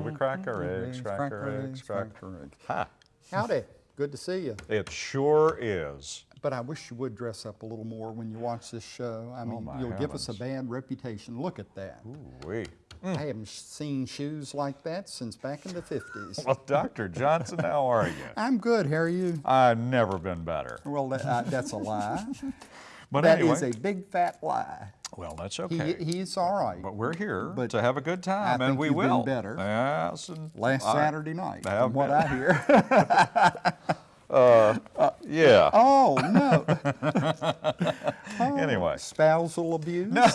we crack our eggs, crack our eggs, crack. our eggs. Ha! Howdy, good to see you. It sure is. But I wish you would dress up a little more when you watch this show. I mean, Oh, you'll give us a bad reputation. Look at that. Ooh-wee. I haven't seen shoes like that since back in the 50s. Well, Dr. Johnson, how are you? I'm good, how are you? I've never been better. Well, that, uh, that's a lie. But That anyway, is a big fat lie. Well, that's He, okay. he's all right. but we're here but to have a good time, and we been will. better. Yes. Last I- Saturday night, from what. I hear. Yeah. oh, no. anyway. Spousal abuse? No,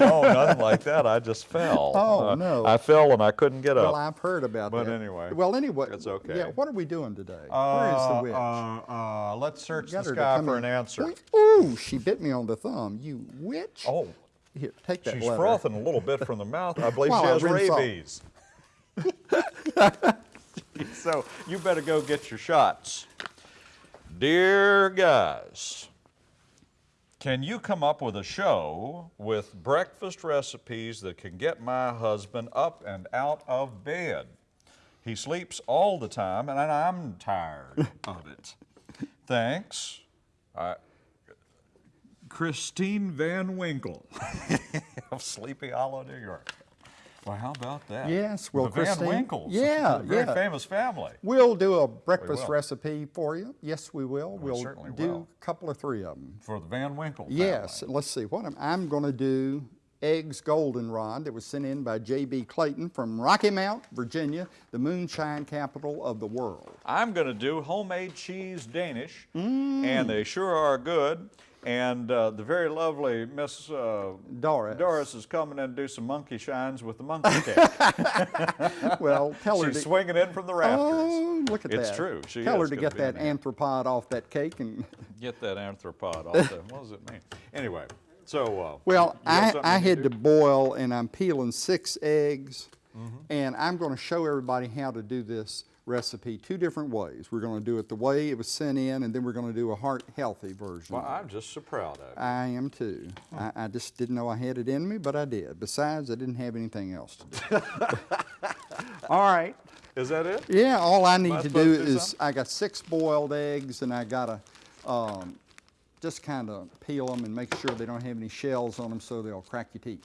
no, nothing like that. I just fell. Oh, Uh, no. I fell and I couldn't get up. Well. I've heard about But that. But anyway, Well, anyway. it's okay. Yeah, what are we doing today? Where is the Uh, witch? Uh, uh, let's search the sky for in. an answer. Ooh, she bit me on the thumb. You witch. Oh, Here, take that she's letter. frothing a little bit from the mouth. I believe she has rabies. so you better go get your shots. Dear guys, can you come up with a show with breakfast recipes that can get my husband up and out of bed? He sleeps all the time and I'm tired of it. Thanks. I, Christine Van Winkle of Sleepy Hollow, New York. Well, how about that? Yes, well, the Van Christine- Winkles. yeah, a very yeah. famous family. We'll do a breakfast recipe for you. Yes, we will. We We'll certainly do will. a couple of three of them. For the Van Winkle family. Yes, let's see. What am, I'm going to do eggs goldenrod that was sent in by J.B. Clayton from Rocky Mount, Virginia, the moonshine capital of the world. I'm going to do homemade cheese Danish, Mm. and they sure are good. And uh, the very lovely Miss uh, Doris. Doris is coming in to do some monkey shines with the monkey cake. Well, tell her She's to, swinging in from the rafters. Oh, look at It's that. true. She Tell her to get that anthropod off that cake and Get that anthropod off there. What does it mean? Anyway, so. Uh, Well, I, I had do? to boil and I'm peeling six eggs Mm-hmm. and I'm going to show everybody how to do this recipe two different ways. We're going to do it the way it was sent in and then we're going to do a heart healthy version. Well, I'm just so proud of you. I am too. I, I just didn't know I had it in me, but I did. Besides, I didn't have anything else to do. all right. Is that it? Yeah, all I need I to do to do is something? I got six boiled eggs and I got to um, just kind of peel them and make sure they don't have any shells on them so they'll crack your teeth.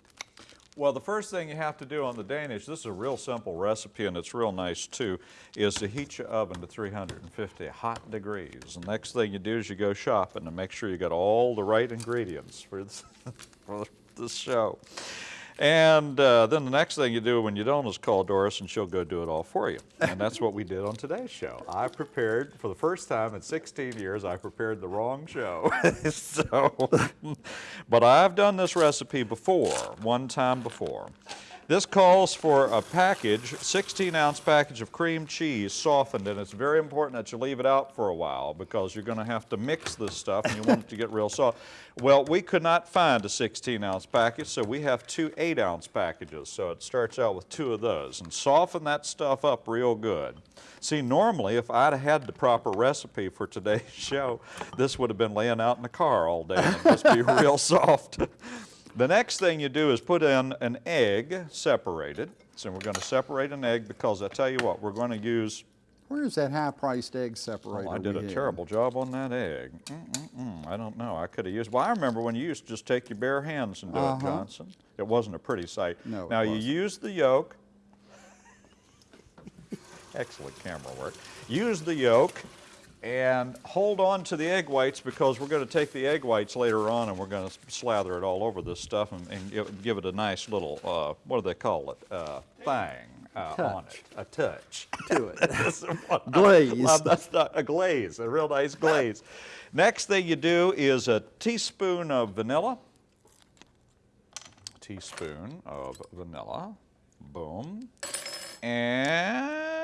Well, the first thing you have to do on the Danish, this is a real simple recipe and it's real nice too, is to heat your oven to 350 hot degrees. The next thing you do is you go shopping and make sure you got all the right ingredients for this, for this show. And uh, then the next thing you do when you don't is call Doris and she'll go do it all for you. And that's what we did on today's show. I prepared, for the first time in 16 years, I prepared the wrong show. so, but I've done this recipe before, one time before. This calls for a package, 16 ounce package of cream cheese softened, and it's very important that you leave it out for a while because you're going to have to mix this stuff and you want it to get real soft. Well, we could not find a 16 ounce package, so we have two 8 ounce packages. So it starts out with two of those and soften that stuff up real good. See, normally, if I'd had the proper recipe for today's show, this would have been laying out in the car all day and just be real soft. The next thing you do is put in an egg separated. So we're going to separate an egg because I tell you what, we're going to use, Where's that high-priced egg separator? oh, I did a had? terrible job on that egg. Mm-mm-mm, I don't know, I could have used, well, I remember when you used to just take your bare hands and do Uh-huh. it, Johnson. It wasn't a pretty sight. No, Now you use the yolk. Excellent camera work. Use the yolk and hold on to the egg whites because we're going to take the egg whites later on and we're going to slather it all over this stuff and, and give, give it a nice little, uh, what do they call it, uh, thing uh, on it, a touch. To it. That's Glaze. Well, that's not a glaze, a real nice glaze. Next thing you do is a teaspoon of vanilla. Teaspoon of vanilla. Boom. And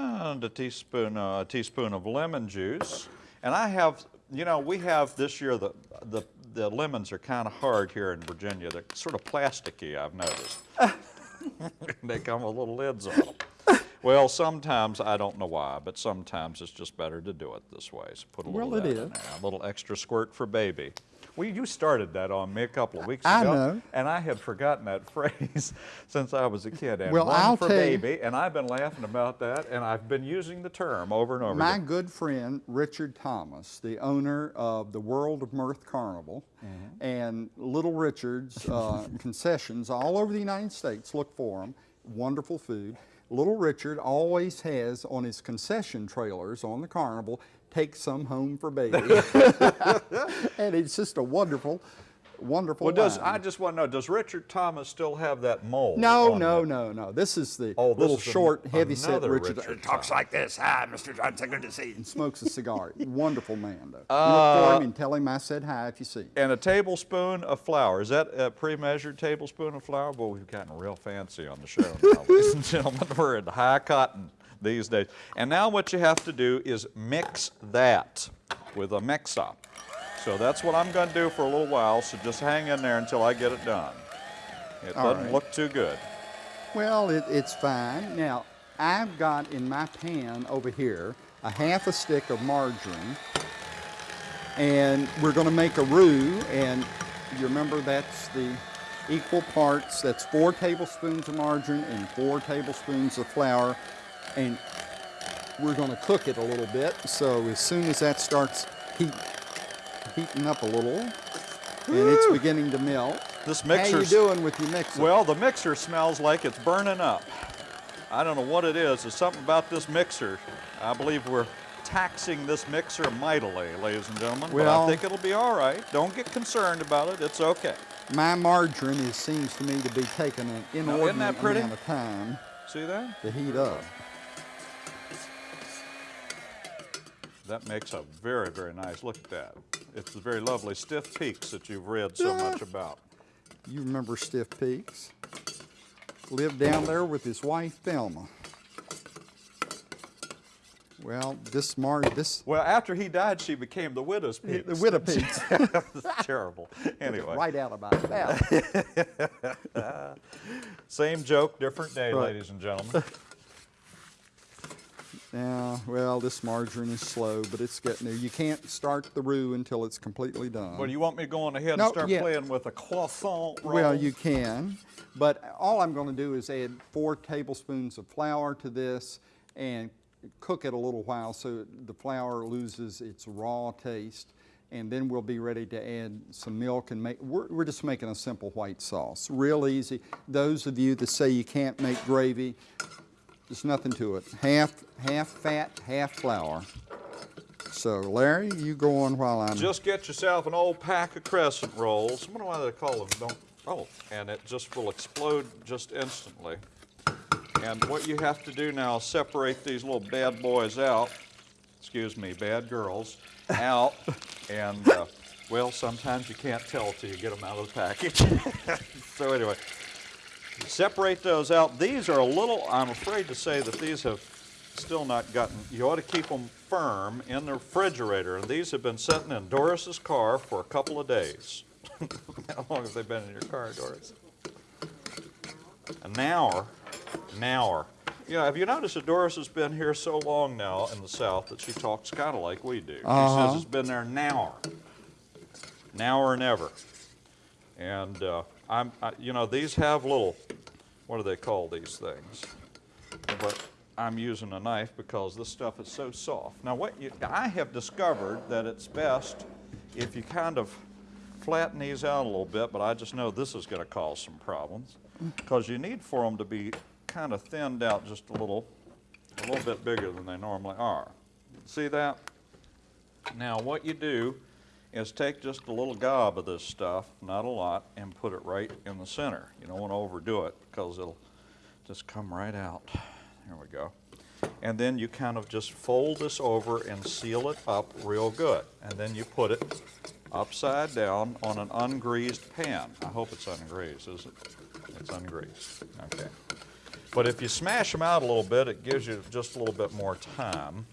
a teaspoon, uh, a teaspoon of lemon juice. And I have, you know, we have this year the the, the lemons are kind of hard here in Virginia. They're sort of plasticky. I've noticed. they come with little lids on them. Well, sometimes I don't know why, but sometimes it's just better to do it this way. So put a little Well, it in there, a little extra squirt for baby. Well, you started that on me a couple of weeks I ago. know. And I had forgotten that phrase since I was a kid. And Well, one I'll for tell you- baby, and I've been laughing about that, and I've been using the term over and over My again. good friend Richard Thomas, the owner of the World of Mirth Carnival Mm-hmm. and Little Richard's uh, concessions all over the United States, look for them. Wonderful food. Little Richard always has on his concession trailers on the carnival, take some home for baby. and it's just a wonderful, wonderful Well, does line. I just want to know, does Richard Thomas still have that mold? No, no, it? no, no. This is the Oh, this little is an- short, heavy-set another Richard. Richard talks Thomas. like this. Hi, Mr. Johnson, good to see you. And smokes a cigar. Wonderful man, though. you Uh, look for him and tell him I said hi if you see him. And a tablespoon of flour. Is that a pre-measured tablespoon of flour? Boy, we've gotten real fancy on the show now, ladies and gentlemen. We're in high cotton these days. And now what you have to do is mix that with a mix-up. So that's what I'm going to do for a little while, so just hang in there until I get it done. It All doesn't right. look too good. Well, it, it's fine. Now, I've got in my pan over here a half a stick of margarine, and we're going to make a roux. And you remember that's the equal parts. That's four tablespoons of margarine and four tablespoons of flour, and we're going to cook it a little bit. So as soon as that starts heat, heating up a little, and it's beginning to melt. This How you doing with your mixer? Well, the mixer smells like it's burning up. I don't know what it is. There's something about this mixer. I believe we're taxing this mixer mightily, ladies and gentlemen. but I think it'll be all right. Don't get concerned about it. It's okay. My margarine is, seems to me to be taking an inordinate amount of time See that? to heat up. That makes a very, very nice. Look at that. It's the very lovely stiff peaks that you've read so Yeah. much about. You remember Stiff Peaks? Lived down there with his wife Thelma. Well, this mar this Well, after he died, she became the widow's peaks. the Widow Peaks, terrible. Anyway, right out about that. same joke, different day, Right. ladies and gentlemen. Yeah, well, this margarine is slow, but it's getting there. You can't start the roux until it's completely done. Well, you want me going ahead and start yeah. playing with a croissant roll? Well, you can, but all I'm going to do is add four tablespoons of flour to this and cook it a little while so the flour loses its raw taste. And then we'll be ready to add some milk and make, we're, we're just making a simple white sauce. Real easy. Those of you that say you can't make gravy, there's nothing to it. Half, half fat, half flour. So Larry, you go on while I'm. Just get yourself an old pack of crescent rolls. I wonder why they call them. Don't. Oh, and it just will explode just instantly. And what you have to do now is separate these little bad boys out. Excuse me, bad girls out. And uh, well, sometimes you can't tell till you get them out of the package. so anyway, separate those out. These are a little. I'm afraid to say that these have still not gotten. You ought to keep them firm in the refrigerator. And these have been sitting in Doris's car for a couple of days. How long have they been in your car, Doris? An hour. An hour. You know, have you noticed that Doris has been here so long now in the South that she talks kind of like we do? She Uh-huh. says it's been there an hour. Now or never. And uh, I'm, I, you know, these have little, what do they call these things? But I'm using a knife because this stuff is so soft. Now, what you, I have discovered that it's best if you kind of flatten these out a little bit, but I just know this is going to cause some problems mm. because you need for them to be kind of thinned out just a little, a little bit bigger than they normally are. See that? Now, what you do is take just a little gob of this stuff, not a lot, and put it right in the center. You don't want to overdo it because it'll just come right out. There we go. And then you kind of just fold this over and seal it up real good. And then you put it upside down on an ungreased pan. I hope it's ungreased, is it? It's ungreased. Okay. But if you smash them out a little bit, it gives you just a little bit more time.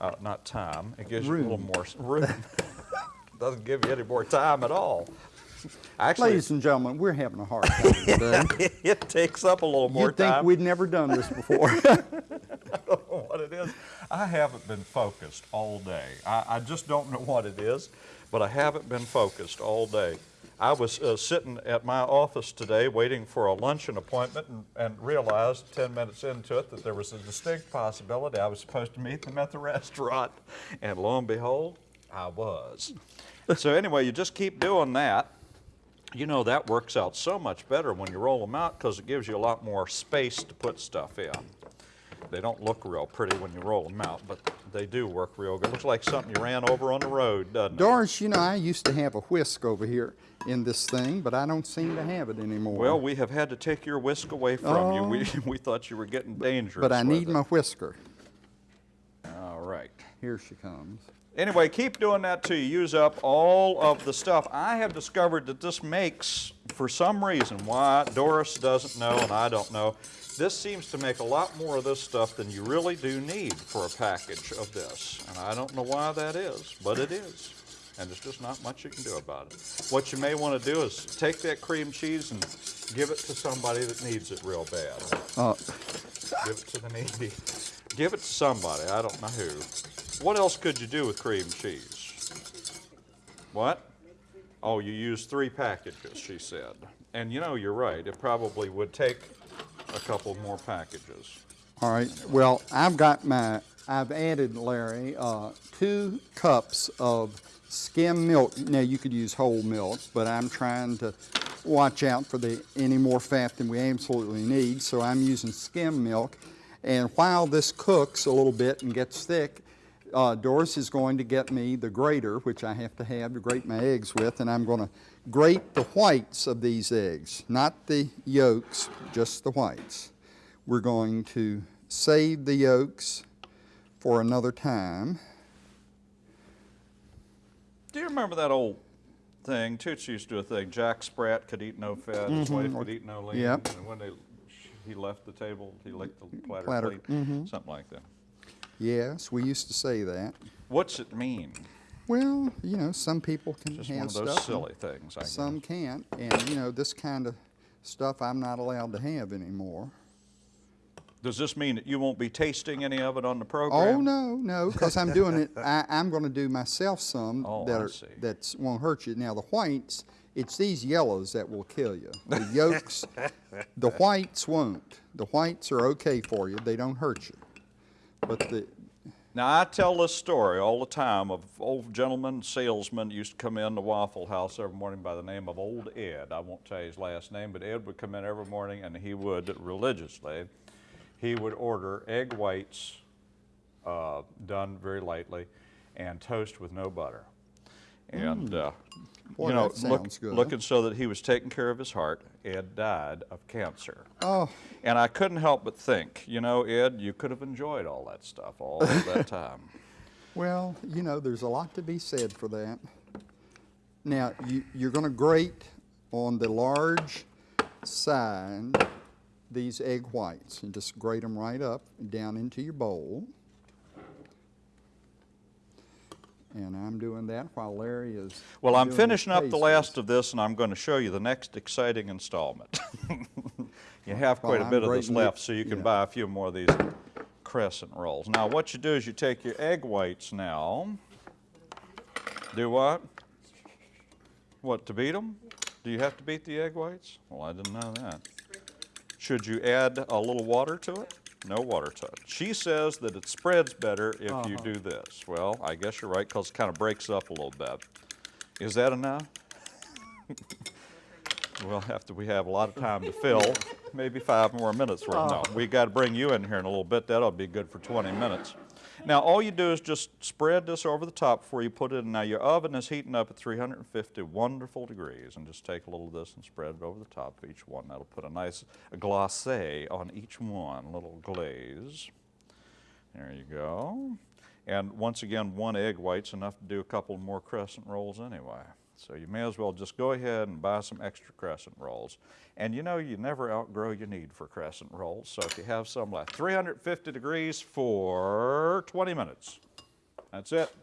Uh, not time, it gives you a little more room. Doesn't give you any more time at all. Actually, Ladies and gentlemen, we're having a hard time today. it takes up a little more You'd think time. we'd never done this before. I don't know what it is. I haven't been focused all day. I, I just don't know what it is, but I haven't been focused all day. I was uh, sitting at my office today waiting for a luncheon appointment and, and realized 10 minutes into it that there was a distinct possibility I was supposed to meet them at the restaurant. And lo and behold, I was. so, anyway, you just keep doing that. You know, that works out so much better when you roll them out because it gives you a lot more space to put stuff in. They don't look real pretty when you roll them out, but they do work real good. Looks like something you ran over on the road, doesn't it? Doris, you know, I used to have a whisk over here in this thing, but I don't seem to have it anymore. Well, we have had to take your whisk away from you. We, Oh. we thought you were getting dangerous. but I need it. my whisker. All right. Here she comes. Anyway, keep doing that till you use up all of the stuff. I have discovered that this makes, for some reason, why Doris doesn't know and I don't know, this seems to make a lot more of this stuff than you really do need for a package of this. And I don't know why that is, but it is. And there's just not much you can do about it. What you may want to do is take that cream cheese and give it to somebody that needs it real bad. Uh, Give it to the needy. Give it to somebody, I don't know who. What else could you do with cream cheese? What? Oh, you use three packages, she said. And you know, you're right, it probably would take a couple more packages. all right. Well, I've got my, I've added, Larry, uh, two cups of skim milk. Now, you could use whole milk, but I'm trying to watch out for the any more fat than we absolutely need, so I'm using skim milk. And while this cooks a little bit and gets thick, uh, Doris is going to get me the grater, which I have to have to grate my eggs with, and I'm going to grate the whites of these eggs, not the yolks, just the whites. We're going to save the yolks for another time. Do you remember that old thing? Toots used to do a thing. Jack Sprat could eat no fat, his wife could eat no lean. Yep. And when they, he left the table, he licked the platter, Platter, Mm-hmm. clean. Something like that. Yes, we used to say that. What's it mean? Well, you know, some people can Just have one of those silly things, I guess. Some can't, and you know, this kind of stuff I'm not allowed to have anymore. Does this mean that you won't be tasting any of it on the oh, program? Oh no, no, because I'm doing it. I, I'm going to do myself some Oh, that are, see. that's won't hurt you. Now the whites, it's these yellows that will kill you. The yolks, the whites won't. The whites are okay for you. They don't hurt you. But the Now, I tell this story all the time of old gentleman salesman used to come in the Waffle House every morning by the name of Old Ed. I won't tell you his last name, but Ed would come in every morning and he would religiously, he would order egg whites uh, done very lightly and toast with no butter. And, uh, Boy, you know, that look, good. looking so that he was taking care of his heart, Ed died of cancer. oh, And I couldn't help but think, you know, Ed, you could have enjoyed all that stuff all of that time. well, you know, there's a lot to be said for that. Now you, you're going to grate on the large side these egg whites and just grate them right up down into your bowl. And I'm doing that while Larry is. Well, I'm finishing up the last of this, and I'm going to show you the next exciting installment. you have quite Well, a I'm bit of this left, so you can yeah. buy a few more of these crescent rolls. Now, what you do is you take your egg whites now. Do what? What, to beat them? Do you have to beat the egg whites? Well, I didn't know that. Should you add a little water to it? No water touch. She says that it spreads better if you Uh-huh. do this. Well, I guess you're right because it kind of breaks up a little bit. Is that enough? Well, after we have a lot of time to fill, maybe five more minutes worth. No, we got to bring you in here in a little bit. That'll be good for 20 minutes. Now, all you do is just spread this over the top before you put it in. Now, your oven is heating up at 350 wonderful degrees, and just take a little of this and spread it over the top of each one. That'll put a nice glacé on each one, a little glaze. There you go. And once again, one egg white's enough to do a couple more crescent rolls anyway. So you may as well just go ahead and buy some extra crescent rolls. And you know, you never outgrow your need for crescent rolls. So if you have some left, 350 degrees for 20 minutes. That's it.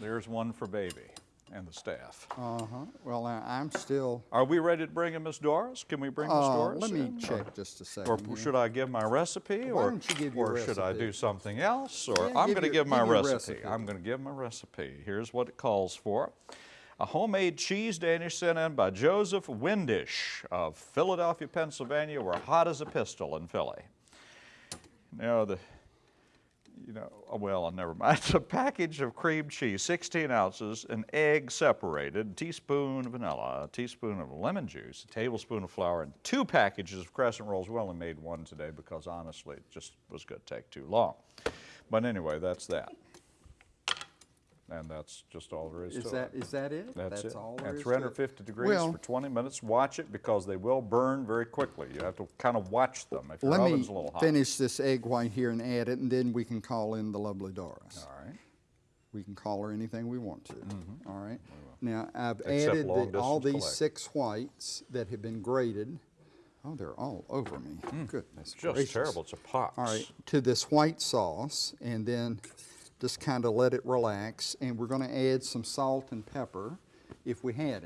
There's one for baby. And the staff. Uh-huh. Well, I'm still, Are we ready to bring in Miss Doris? Can we bring Miss uh, Doris let me in? check just a Or second. here. should I give my recipe, Why or, don't you give your or should I do something else? Or Yeah, I'm going to give my give recipe. recipe. I'm going to give my recipe. Here's what it calls for: a homemade cheese Danish sent in by Joseph Windish of Philadelphia, Pennsylvania. We're hot as a pistol in Philly. Now the you know, oh, well, never mind. It's a package of cream cheese, 16 ounces, an egg separated, teaspoon of vanilla, a teaspoon of lemon juice, a tablespoon of flour, and two packages of crescent rolls. We only made one today because honestly, it just was going to take too long. But anyway, that's that. And that's just all there is, Is to that, it. is that it? That's, it. all there and is to it? 350 degrees Well- for 20 minutes. Watch it because they will burn very quickly. You have to kind of watch them if your Let me oven's a little hot. finish this egg white here and add it, and then we can call in the lovely Doris. All right. We can call her anything we want to. All right. Now, I've. Except added the- all these collect. six whites that have been grated. Oh, they're all over me. Goodness Mm. Just gracious. terrible. It's a pox. All right, to this white sauce, and then just kind of let it relax. And we're going to add some salt and pepper, if we had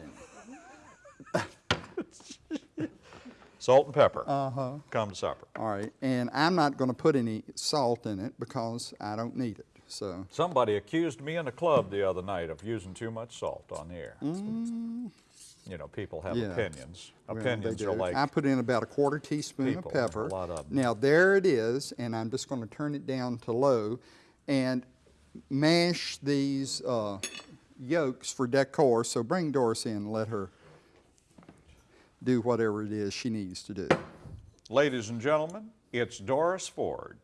any. Salt and pepper. Uh-huh. Come to supper. All right, and I'm not going to put any salt in it because I don't need it. So, Somebody accused me in a club the other night of using too much salt on the air. You know, people have Mm. yeah. opinions. well, opinions are like, I put in about a quarter teaspoon of pepper. lot of 'em. Now there it is, and I'm just going to turn it down to low, and mash these uh, yolks for decor. So bring Doris in and let her do whatever it is she needs to do. ladies and gentlemen, it's Doris Ford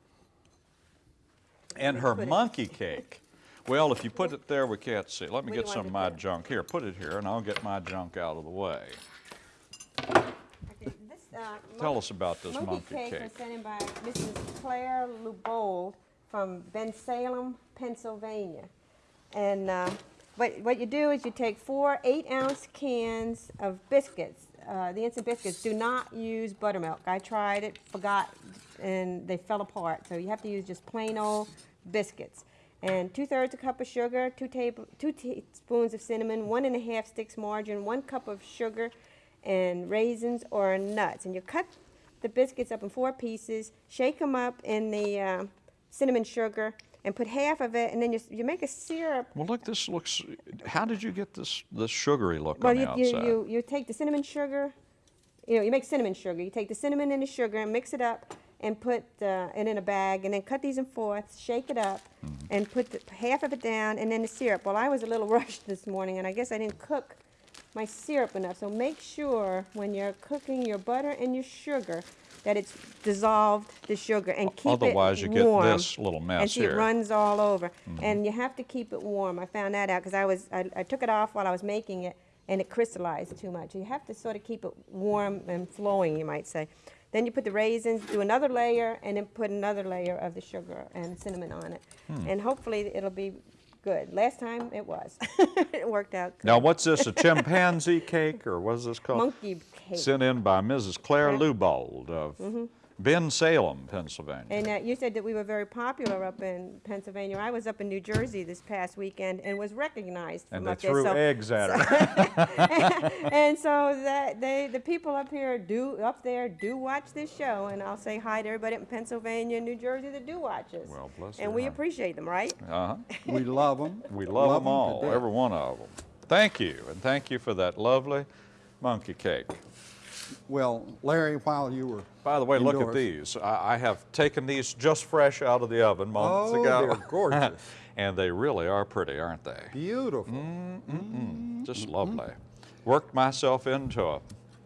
and her monkey cake. Well, if you put it there, we can't see. Let me Where get some of my put junk. Here, put it here, and I'll get my junk out of the way. Okay, this, uh, Tell mon- us about this monkey cake cake. was sent in by Mrs. Claire Lubold from Bensalem, Pennsylvania. And uh, what, what you do is you take four eight-ounce cans of biscuits. Uh, the instant biscuits do not use buttermilk. I tried it, forgot, and they fell apart. So you have to use just plain old biscuits. And two-thirds a cup of sugar, two, table, two teaspoons of cinnamon, one and a half sticks margarine, one cup of sugar, and raisins or nuts. And you cut the biscuits up in four pieces, shake them up in the uh, cinnamon sugar, and put half of it, and then you, you make a syrup. Well, look, this looks. How did you get this this sugary look Well, on the you, outside? you, you, you take the cinnamon sugar, you know, you make cinnamon sugar. You take the cinnamon and the sugar and mix it up and put uh, it in a bag, and then cut these in fourths, shake it up, Mm-hmm. and put the, half of it down, and then the syrup. Well, I was a little rushed this morning, and I guess I didn't cook my syrup enough. So make sure when you're cooking your butter and your sugar that it's dissolved the sugar and keep it. warm. Otherwise, you get this little and mess see here. It runs all over. And you have to keep it warm. I found that out because I was I, I took it off while I was making it, and it crystallized too much. You have to sort of keep it warm and flowing, you might say. Then you put the raisins, do another layer, and then put another layer of the sugar and cinnamon on it. Hmm. And hopefully it'll be good. Last time it was. it worked out good. now, what's this? A chimpanzee cake, or what is this called? Monkey cake. Sent in by Mrs. Claire Yeah. Lubold of Bensalem, Pennsylvania. And uh, you said that we were very popular up in Pennsylvania. I was up in New Jersey this past weekend and was recognized And from they up there. threw eggs at her. and so that they, the people up here do up there do watch this show, and I'll say hi to everybody in Pennsylvania and New Jersey that do watch us. Well, bless And we heart. appreciate them, right? Uh-huh. We love them. We love, them all, every one of them. Thank you, and thank you for that lovely monkey cake. Well, Larry, while you were By the way, look at these. I, I have taken these just fresh out of the oven moments Oh, ago. they're gorgeous. and they really are pretty, aren't they? Beautiful. Mm. Just lovely. Worked myself into a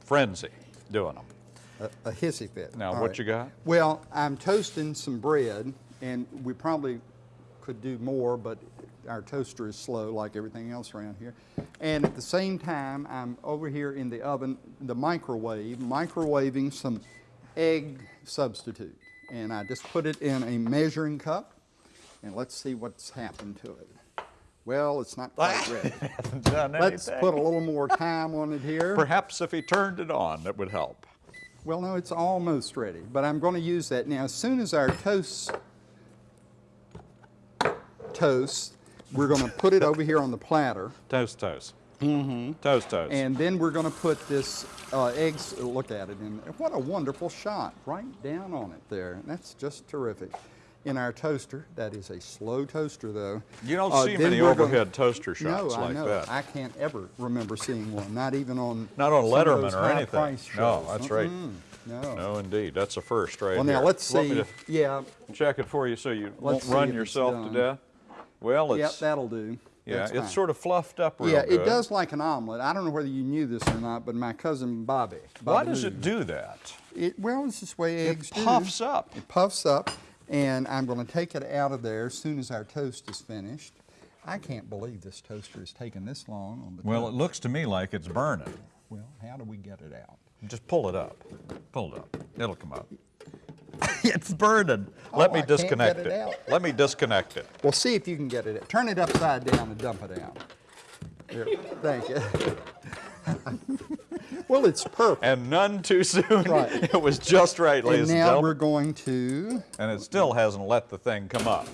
frenzy doing them. A, a hissy fit. Now, All what right. you got? Well, I'm toasting some bread, and we probably could do more, but our toaster is slow like everything else around here. And at the same time, I'm over here in the oven, the microwave, microwaving some egg substitute. And I just put it in a measuring cup, and let's see what's happened to it. Well, it's not quite ready. Let's put a little more time on it here. Perhaps if he turned it on, that would help. Well, no, it's almost ready, but I'm going to use that. Now, as soon as our toast toast, we're going to put it over here on the platter. Toast, toast. Mm-hmm. Toast, toast. And then we're going to put this uh, eggs, look at it, and what a wonderful shot, right down on it there. That's just terrific. In our toaster, that is a slow toaster though. you don't Uh, see many we're gonna- overhead toaster shots no, I know. that. I can't ever remember seeing one, not even on Not on Letterman or anything. No, that's right. Mm-mm, No. no, indeed. That's a first right Well, now here. let's see. Yeah. check it for you so you won't Let's run yourself to death? Well, Yep, that'll do. yeah, That's it's fine. sort of fluffed up real Yeah, good. it does like an omelet. I don't know whether you knew this or not, but my cousin Bobby. Why does Lou, it do that? It, well, it's this way eggs do. puffs up. It puffs up, and I'm going to take it out of there as soon as our toast is finished. I can't believe this toaster has taken this long on the Well, it looks to me like it's burning. Well, how do we get it out? Just pull it up. Pull it up. It'll come up. it's burning. Let Oh, me I disconnect it it. Let me disconnect it. Well, see if you can get it. Turn it upside down and dump it out. There, thank you. well, it's perfect. And none too soon. Right. It was just right, ladies And ladies and now we're going to And it still hasn't let the thing come up.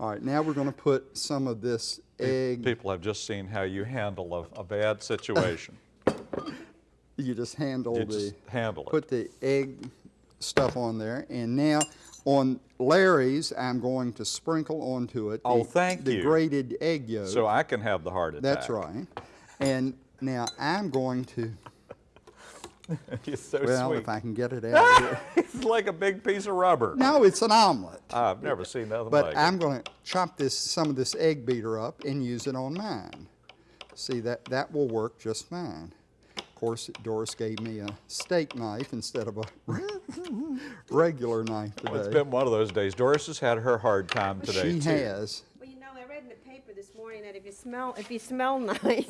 All right, now we're going to put some of this egg. People have just seen how you handle a, a bad situation. You just handle You the just handle it. put the egg stuff on there, and now on Larry's, I'm going to sprinkle onto it. Oh, the, thank the you. grated egg yolk. So I can have the heart attack. That's right. And now I'm going to. It's so Well, sweet. if I can get it out of here. It's like a big piece of rubber. No, it's an omelet. I've never seen nothing But like I'm it. going to chop this some of this egg beater up and use it on mine. See that that will work just fine. Of course, Doris gave me a steak knife instead of a regular knife today. Well, it's been one of those days. Doris has had her hard time today she too. has. Well, you know, I read in the paper this morning that if you smell, if you smell nice,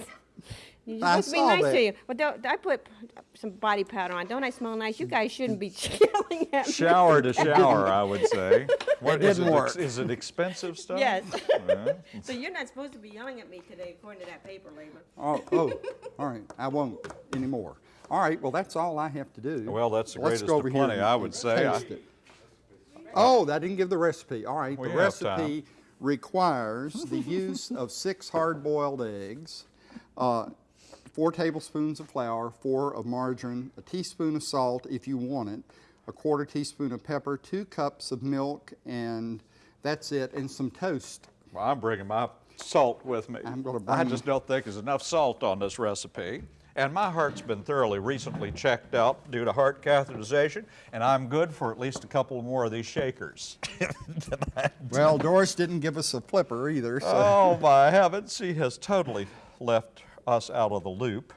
you're I supposed to be nice that. to you. Well, don't, I put some body powder on. Don't I smell nice? You guys shouldn't be yelling at me. Shower to shower, I would say. What is didn't it? work. ex- Is it expensive stuff? Yes. Yeah. so you're not supposed to be yelling at me today, according to that paper, Labor. Oh, oh, all right. I won't anymore. All right. Well, that's all I have to do. Well, that's the Let's greatest of plenty, and- I would and say. I- taste it. Oh, I didn't give the recipe. All right. We the have time. recipe requires the use of six hard-boiled eggs, uh, four tablespoons of flour, four of margarine, a teaspoon of salt if you want it, a quarter teaspoon of pepper, two cups of milk, and that's it, and some toast. Well, I'm bringing my salt with me. I'm gonna bring I just don't think there's enough salt on this recipe. And my heart's been thoroughly recently checked out due to heart catheterization, and I'm good for at least a couple more of these shakers. Well, Doris didn't give us a flipper either, so. oh my heavens, she has totally left us out of the loop.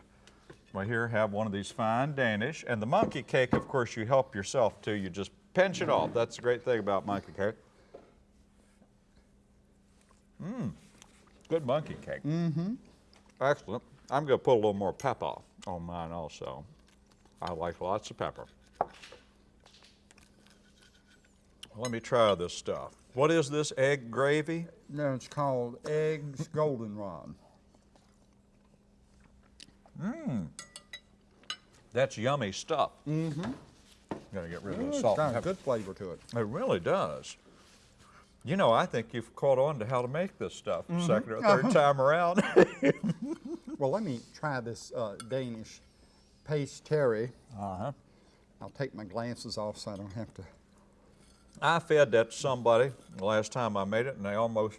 Well, here, have one of these fine Danish. And the monkey cake, of course, you help yourself to. You just pinch it off. That's the great thing about monkey cake. Mmm, good monkey cake. Mm-hmm. Excellent. I'm going to put a little more pepper on mine also. I like lots of pepper. Let me try this stuff. What is this, egg gravy? No, it's called eggs goldenrod. That's yummy stuff. Mm-hmm. Gotta get rid of the It's salt. got and a good flavor to it. It really does. You know, I think you've caught on to how to make this stuff Mm-hmm. second or third time around. Well, let me try this uh, Danish paste terry. uh-huh. I'll take my glasses off so I don't have to. I fed that to somebody the last time I made it, and they almost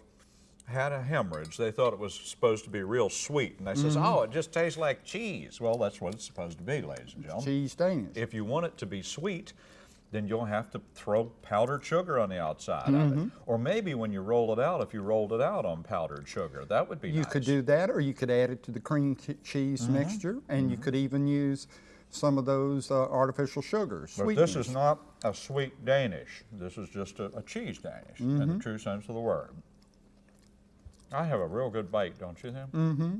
had a hemorrhage. They thought it was supposed to be real sweet, and they says, Mm-hmm. "Oh, it just tastes like cheese." Well, that's what it's supposed to be, ladies and gentlemen. Cheese Danish. If you want it to be sweet, then you'll have to throw powdered sugar on the outside of Mm-hmm. it. Or maybe when you roll it out, if you rolled it out on powdered sugar, that would be you nice. could do that, or you could add it to the cream cheese Mm-hmm. mixture, and you could even use some of those uh, artificial sugars. But this is sweeteners. not a sweet Danish. This is just a, a cheese Danish in Mm-hmm. the true sense of the word. I have a real good bite, don't you, Tim? Mm-hmm.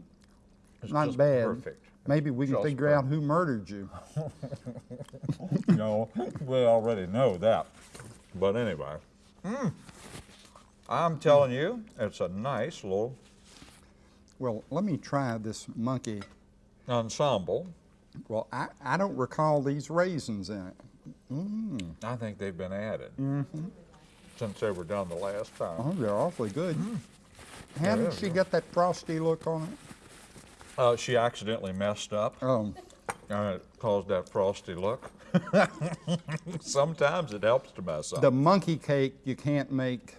It's not bad. Perfect. Maybe we can Just figure out who murdered you. no, we already know that. But anyway, mm, I'm telling you, it's a nice little Well, let me try this monkey. ensemble. Well, I, I don't recall these raisins in it. Mm. I think they've been added. since they were done the last time. Oh, they're awfully good. How did she get that frosty look on it? Uh, she accidentally messed up, Oh, and it caused that frosty look. Sometimes it helps to mess up. the monkey cake you can't make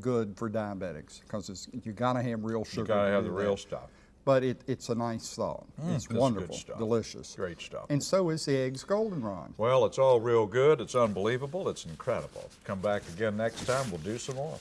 good for diabetics because it's you gotta have real sugar. you gotta have do the that. real stuff. But it, it's a nice thought. it's that's good wonderful, stuff. delicious, Great stuff. and so is the eggs goldenrod. Well, it's all real good. It's unbelievable. It's incredible. Come back again next time. We'll do some more.